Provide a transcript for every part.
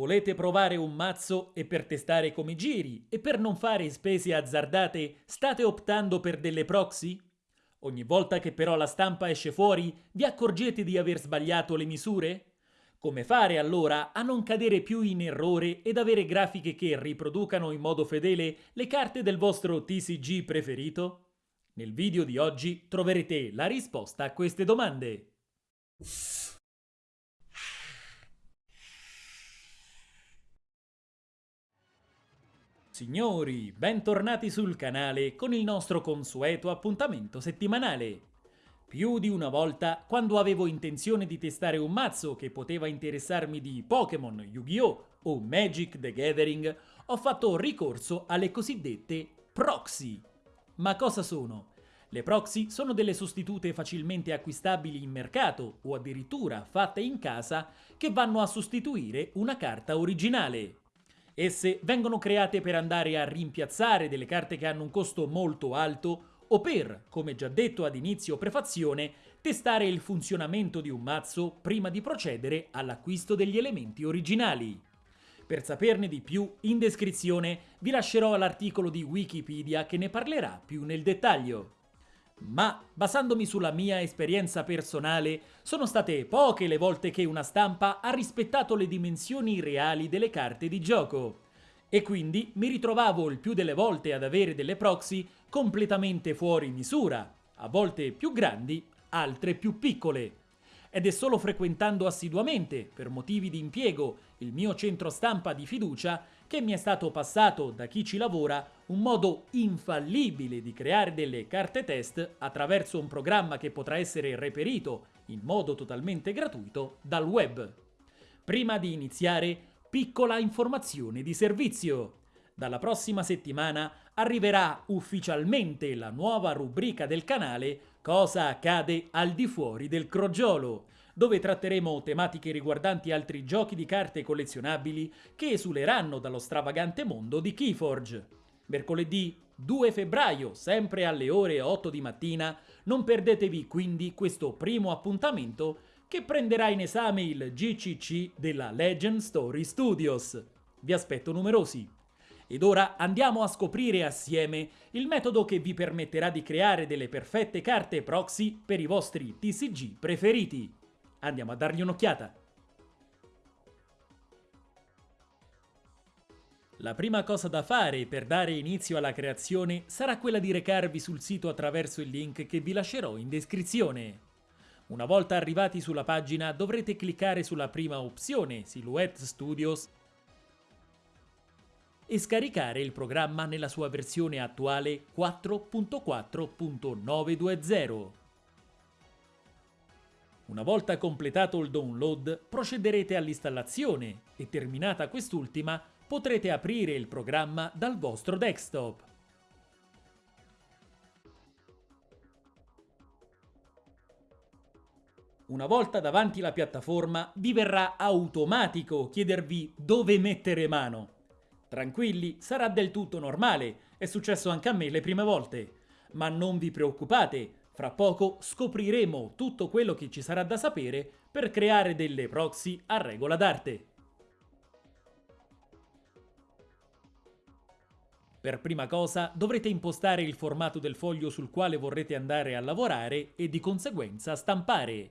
Volete provare un mazzo e per testare come giri e per non fare spese azzardate state optando per delle proxy? Ogni volta che però la stampa esce fuori vi accorgete di aver sbagliato le misure? Come fare allora a non cadere più in errore ed avere grafiche che riproducano in modo fedele le carte del vostro TCG preferito? Nel video di oggi troverete la risposta a queste domande. Signori, bentornati sul canale con il nostro consueto appuntamento settimanale. Più di una volta, quando avevo intenzione di testare un mazzo che poteva interessarmi di Pokémon, Yu-Gi-Oh! o Magic the Gathering, ho fatto ricorso alle cosiddette proxy. Ma cosa sono? Le proxy sono delle sostitute facilmente acquistabili in mercato o addirittura fatte in casa che vanno a sostituire una carta originale. Esse vengono create per andare a rimpiazzare delle carte che hanno un costo molto alto o per, come già detto ad inizio prefazione, testare il funzionamento di un mazzo prima di procedere all'acquisto degli elementi originali. Per saperne di più, in descrizione vi lascerò l'articolo di Wikipedia che ne parlerà più nel dettaglio. Ma, basandomi sulla mia esperienza personale, sono state poche le volte che una stampa ha rispettato le dimensioni reali delle carte di gioco. E quindi mi ritrovavo il più delle volte ad avere delle proxy completamente fuori misura, a volte più grandi, altre più piccole. Ed è solo frequentando assiduamente, per motivi di impiego, il mio centro stampa di fiducia che mi è stato passato da chi ci lavora un modo infallibile di creare delle carte test attraverso un programma che potrà essere reperito in modo totalmente gratuito dal web. Prima di iniziare, piccola informazione di servizio. Dalla prossima settimana arriverà ufficialmente la nuova rubrica del canale Cosa accade al di fuori del crogiolo, dove tratteremo tematiche riguardanti altri giochi di carte collezionabili che esuleranno dallo stravagante mondo di Keyforge. Mercoledì 2 febbraio, sempre alle ore 8 di mattina, non perdetevi quindi questo primo appuntamento che prenderà in esame il GCC della Legend Story Studios. Vi aspetto numerosi. Ed ora andiamo a scoprire assieme il metodo che vi permetterà di creare delle perfette carte proxy per i vostri TCG preferiti. Andiamo a dargli un'occhiata. La prima cosa da fare per dare inizio alla creazione sarà quella di recarvi sul sito attraverso il link che vi lascerò in descrizione. Una volta arrivati sulla pagina dovrete cliccare sulla prima opzione, Silhouette Studios, e scaricare il programma nella sua versione attuale 4.4.920. Una volta completato il download, procederete all'installazione e terminata quest'ultima potrete aprire il programma dal vostro desktop. Una volta davanti la piattaforma vi verrà automatico chiedervi dove mettere mano. Tranquilli, sarà del tutto normale, è successo anche a me le prime volte. Ma non vi preoccupate, fra poco scopriremo tutto quello che ci sarà da sapere per creare delle proxy a regola d'arte. Per prima cosa dovrete impostare il formato del foglio sul quale vorrete andare a lavorare e di conseguenza stampare.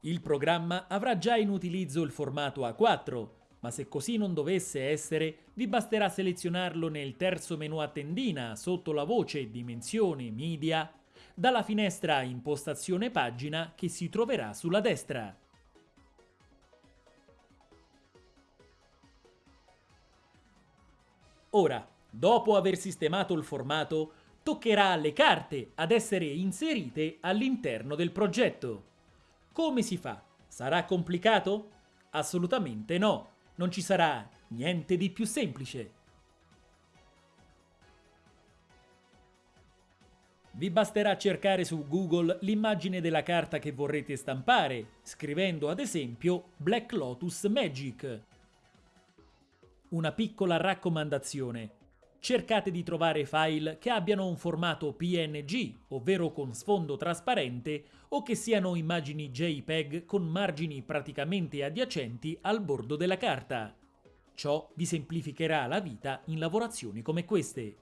Il programma avrà già in utilizzo il formato A4, ma se così non dovesse essere, vi basterà selezionarlo nel terzo menu a tendina sotto la voce Dimensione Media dalla finestra Impostazione pagina che si troverà sulla destra. Ora, Dopo aver sistemato il formato, toccherà alle carte ad essere inserite all'interno del progetto. Come si fa? Sarà complicato? Assolutamente no, non ci sarà niente di più semplice. Vi basterà cercare su Google l'immagine della carta che vorrete stampare, scrivendo ad esempio Black Lotus Magic. Una piccola raccomandazione cercate di trovare file che abbiano un formato PNG, ovvero con sfondo trasparente, o che siano immagini JPEG con margini praticamente adiacenti al bordo della carta. Ciò vi semplificherà la vita in lavorazioni come queste.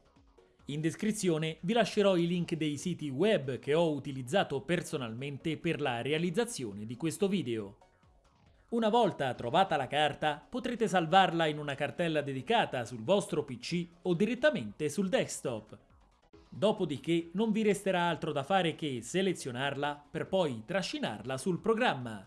In descrizione vi lascerò i link dei siti web che ho utilizzato personalmente per la realizzazione di questo video. Una volta trovata la carta, potrete salvarla in una cartella dedicata sul vostro PC o direttamente sul desktop. Dopodiché non vi resterà altro da fare che selezionarla per poi trascinarla sul programma.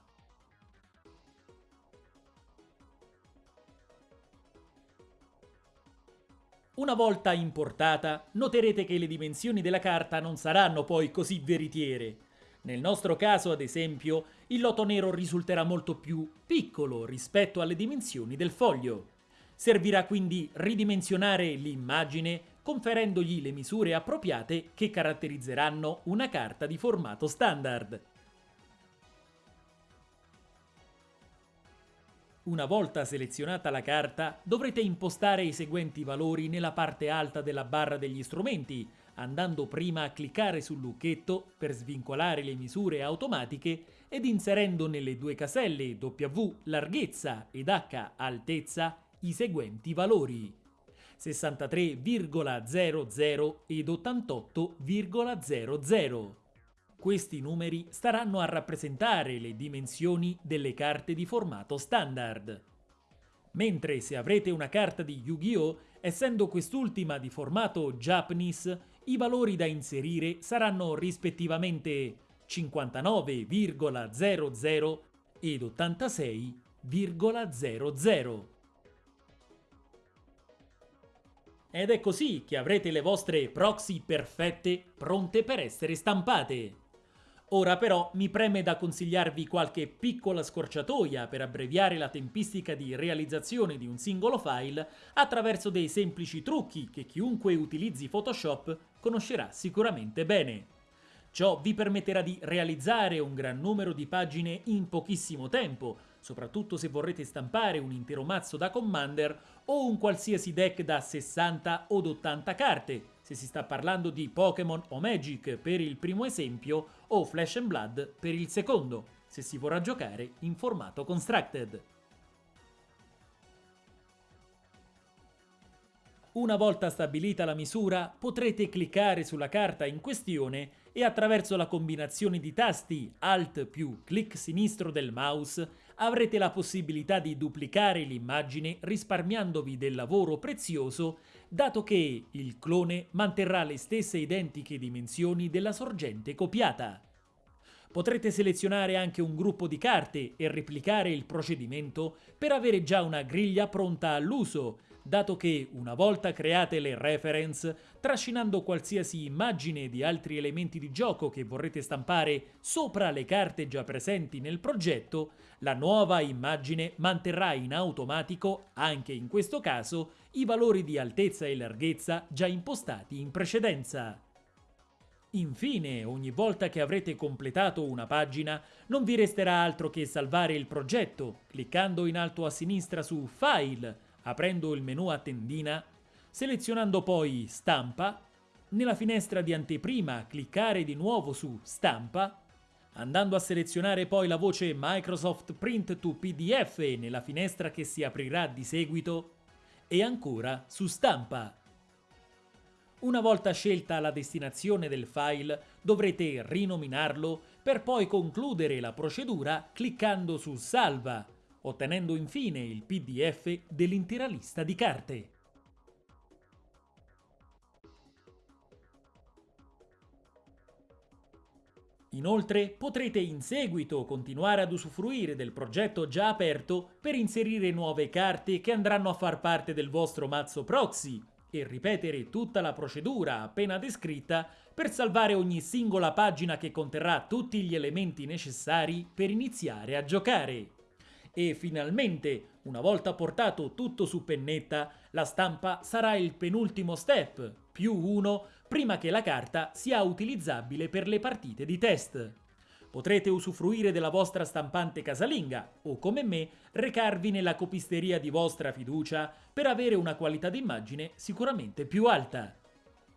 Una volta importata, noterete che le dimensioni della carta non saranno poi così veritiere. Nel nostro caso, ad esempio, il loto nero risulterà molto più piccolo rispetto alle dimensioni del foglio. Servirà quindi ridimensionare l'immagine conferendogli le misure appropriate che caratterizzeranno una carta di formato standard. Una volta selezionata la carta, dovrete impostare i seguenti valori nella parte alta della barra degli strumenti, andando prima a cliccare sul lucchetto per svincolare le misure automatiche ed inserendo nelle due caselle W larghezza ed H altezza i seguenti valori 63,00 ed 88,00. Questi numeri staranno a rappresentare le dimensioni delle carte di formato standard. Mentre se avrete una carta di Yu-Gi-Oh! essendo quest'ultima di formato Japanese, i valori da inserire saranno rispettivamente 59,00 ed 86,00. Ed è così che avrete le vostre proxy perfette pronte per essere stampate. Ora però mi preme da consigliarvi qualche piccola scorciatoia per abbreviare la tempistica di realizzazione di un singolo file attraverso dei semplici trucchi che chiunque utilizzi Photoshop conoscerà sicuramente bene. Ciò vi permetterà di realizzare un gran numero di pagine in pochissimo tempo, soprattutto se vorrete stampare un intero mazzo da Commander o un qualsiasi deck da 60 od 80 carte, se si sta parlando di Pokémon o Magic per il primo esempio o Flash and Blood per il secondo, se si vorrà giocare in formato constructed. Una volta stabilita la misura, potrete cliccare sulla carta in questione e attraverso la combinazione di tasti Alt più clic sinistro del mouse avrete la possibilità di duplicare l'immagine risparmiandovi del lavoro prezioso dato che il clone manterrà le stesse identiche dimensioni della sorgente copiata. Potrete selezionare anche un gruppo di carte e replicare il procedimento per avere già una griglia pronta all'uso, dato che, una volta create le reference, trascinando qualsiasi immagine di altri elementi di gioco che vorrete stampare sopra le carte già presenti nel progetto, la nuova immagine manterrà in automatico, anche in questo caso, i valori di altezza e larghezza già impostati in precedenza. Infine, ogni volta che avrete completato una pagina, non vi resterà altro che salvare il progetto, cliccando in alto a sinistra su File, aprendo il menu a tendina, selezionando poi Stampa, nella finestra di anteprima cliccare di nuovo su Stampa, andando a selezionare poi la voce Microsoft Print to PDF nella finestra che si aprirà di seguito e ancora su Stampa. Una volta scelta la destinazione del file dovrete rinominarlo per poi concludere la procedura cliccando su Salva ottenendo infine il PDF dell'intera lista di carte. Inoltre potrete in seguito continuare ad usufruire del progetto già aperto per inserire nuove carte che andranno a far parte del vostro mazzo proxy e ripetere tutta la procedura appena descritta per salvare ogni singola pagina che conterrà tutti gli elementi necessari per iniziare a giocare. E finalmente, una volta portato tutto su pennetta, la stampa sarà il penultimo step, più uno, prima che la carta sia utilizzabile per le partite di test. Potrete usufruire della vostra stampante casalinga o, come me, recarvi nella copisteria di vostra fiducia per avere una qualità d'immagine sicuramente più alta.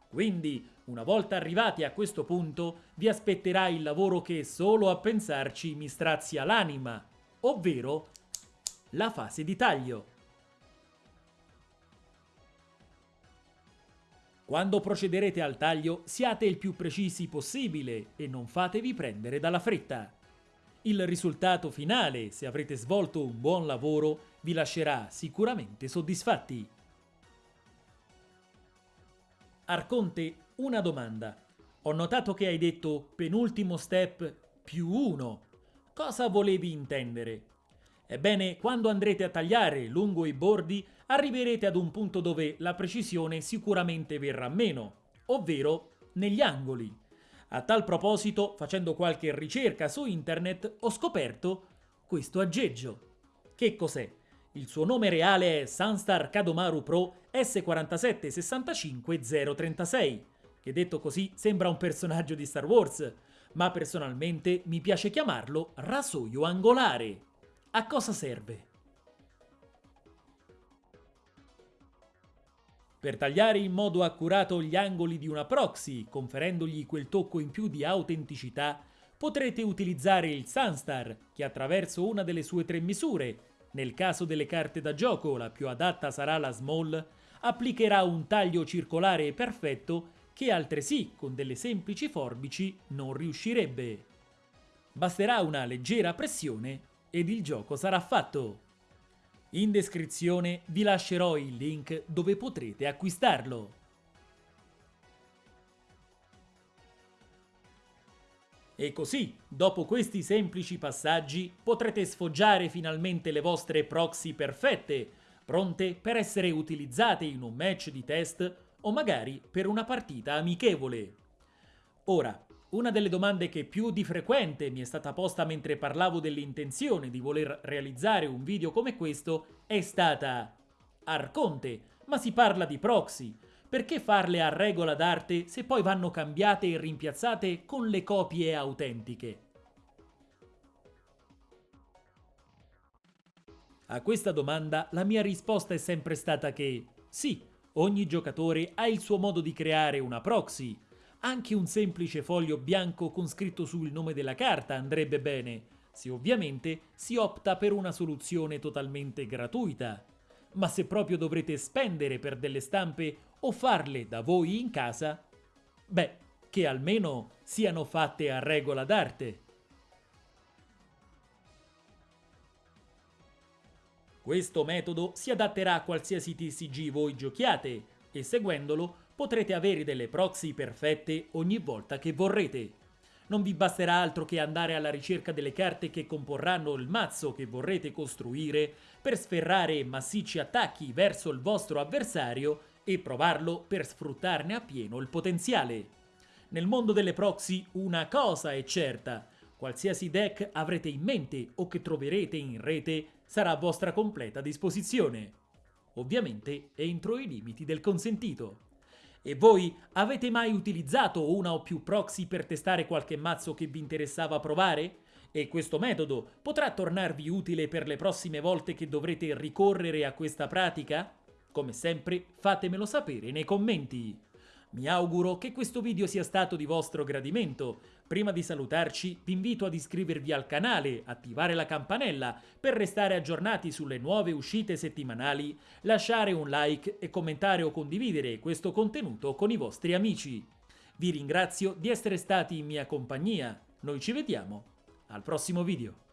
Quindi, una volta arrivati a questo punto, vi aspetterà il lavoro che solo a pensarci mi strazia l'anima, ovvero la fase di taglio. Quando procederete al taglio siate il più precisi possibile e non fatevi prendere dalla fretta. Il risultato finale, se avrete svolto un buon lavoro, vi lascerà sicuramente soddisfatti. Arconte, una domanda. Ho notato che hai detto penultimo step più uno. Cosa volevi intendere? Ebbene, quando andrete a tagliare lungo i bordi, arriverete ad un punto dove la precisione sicuramente verrà meno, ovvero negli angoli. A tal proposito, facendo qualche ricerca su internet, ho scoperto questo aggeggio. Che cos'è? Il suo nome reale è Sunstar Kadomaru Pro S4765036, che detto così sembra un personaggio di Star Wars, ma personalmente mi piace chiamarlo rasoio angolare. A cosa serve? Per tagliare in modo accurato gli angoli di una proxy, conferendogli quel tocco in più di autenticità, potrete utilizzare il Sunstar, che attraverso una delle sue tre misure, nel caso delle carte da gioco la più adatta sarà la Small, applicherà un taglio circolare perfetto che altresì con delle semplici forbici non riuscirebbe. Basterà una leggera pressione ed il gioco sarà fatto. In descrizione vi lascerò il link dove potrete acquistarlo. E così, dopo questi semplici passaggi, potrete sfoggiare finalmente le vostre proxy perfette, pronte per essere utilizzate in un match di test o magari per una partita amichevole. Ora, una delle domande che più di frequente mi è stata posta mentre parlavo dell'intenzione di voler realizzare un video come questo è stata Arconte, ma si parla di proxy, perché farle a regola d'arte se poi vanno cambiate e rimpiazzate con le copie autentiche? A questa domanda la mia risposta è sempre stata che sì, ogni giocatore ha il suo modo di creare una proxy, anche un semplice foglio bianco con scritto su il nome della carta andrebbe bene, se ovviamente si opta per una soluzione totalmente gratuita. Ma se proprio dovrete spendere per delle stampe o farle da voi in casa, beh, che almeno siano fatte a regola d'arte. Questo metodo si adatterà a qualsiasi TCG voi giochiate e seguendolo potrete avere delle proxy perfette ogni volta che vorrete. Non vi basterà altro che andare alla ricerca delle carte che comporranno il mazzo che vorrete costruire per sferrare massicci attacchi verso il vostro avversario e provarlo per sfruttarne appieno il potenziale. Nel mondo delle proxy una cosa è certa, qualsiasi deck avrete in mente o che troverete in rete sarà a vostra completa disposizione. Ovviamente entro i limiti del consentito. E voi avete mai utilizzato una o più proxy per testare qualche mazzo che vi interessava provare? E questo metodo potrà tornarvi utile per le prossime volte che dovrete ricorrere a questa pratica? Come sempre fatemelo sapere nei commenti. Mi auguro che questo video sia stato di vostro gradimento. Prima di salutarci vi invito ad iscrivervi al canale, attivare la campanella per restare aggiornati sulle nuove uscite settimanali, lasciare un like e commentare o condividere questo contenuto con i vostri amici. Vi ringrazio di essere stati in mia compagnia. Noi ci vediamo al prossimo video.